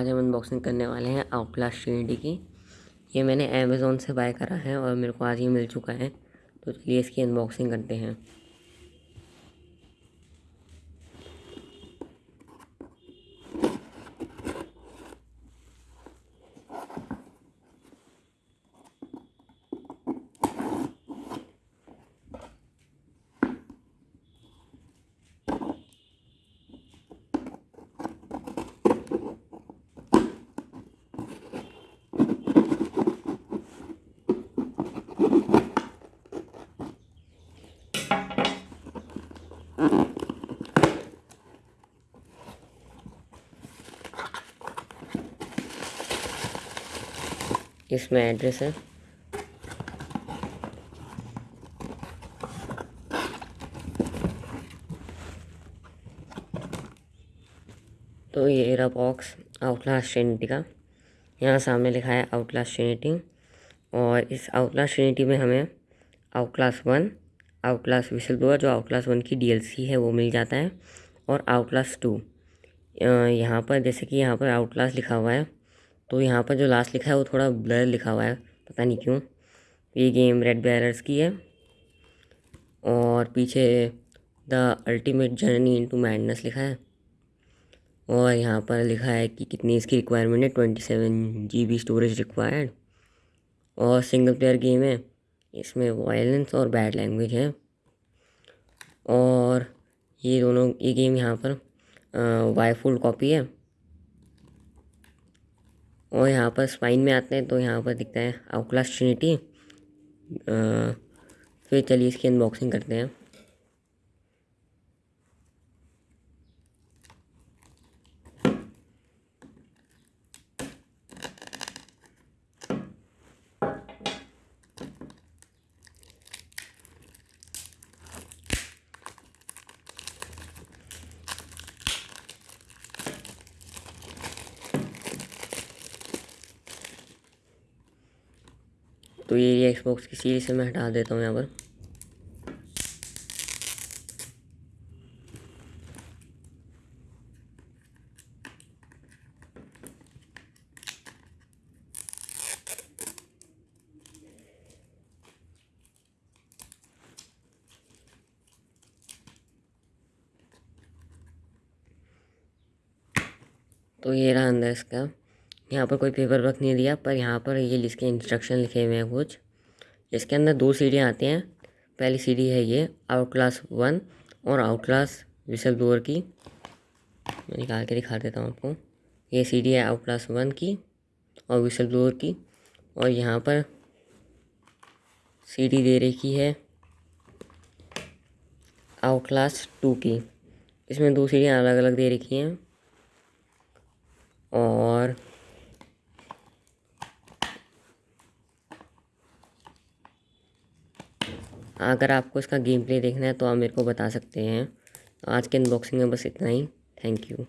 आज हम अनबॉक्सिंग करने वाले हैं आउटलास्ट श्रीडी की। ये मैंने अमेज़ोन से बाय करा है और मेरे को आज ही मिल चुका है। तो चलिए इसकी अनबॉक्सिंग करते हैं। इसमें एड्रेस है। तो ये रहा बॉक्स आउटलास्ट ट्रिनिटी का। यहाँ सामने लिखा है आउटलास्ट ट्रिनिटी और इस आउटलास्ट ट्रिनिटी में हमें Outlast one Outlast we shall blower जो आउटलास वन की डीएलसी है, वो मिल जाता है। और आउटलास टू यहाँ पर, जैसे कि यहाँ पर आउटलास लिखा हुआ है तो यहाँ पर जो लास्ट लिखा है, वो थोड़ा ब्लर लिखा हुआ है, पता नहीं क्यों। ये गेम रेड बैरर्स की है। और पीछे the ultimate journey into madness लिखा है। और यहाँ पर लिखा है कि कितनी इसकी रिक्वायरमेंट है twenty seven G B storage required और सिंगल प्लेयर गेम है इसमें वायलेंस और बैड लैंग्वेज है। और ये दोनों, ये गेम यहाँ पर वाई फुल कॉपी है। और यहाँ पर स्पाइन में आते हैं तो यहाँ पर दिखता है आउटलास्ट ट्रिनिटी फिर चलिए इसकी अनबॉक्सिंग करते हैं। तो ये एक्सबॉक्स की सीरीज़ से मैं हटा देता हूँ यहाँ पर। तो ये रहा अंदर इसका। यहाँ पर कोई पेपर वर्क नहीं दिया, पर यहाँ पर ये इसके इंस्ट्रक्शन लिखे हुए हैं कुछ। इसके अंदर दो सीढ़ियाँ आती हैं। पहली सीढ़ी है ये आउट क्लास वन और आउट क्लास विसल ब्लोअर की। मैं निकाल के दिखा देता हूँ आपको। ये सीढ़ी है आउट क्लास वन की और विसल ब्लोअर की। और यहाँ पर सीढ़ी दे रखी है आउट क्लास टू की। इसमें दो सीढ़ियाँ अलग अलग दे रखी हैं। और अगर आपको इसका गेम प्ले देखना है तो आप मेरे को बता सकते हैं। आज के अनबॉक्सिंग में बस इतना ही। Thank you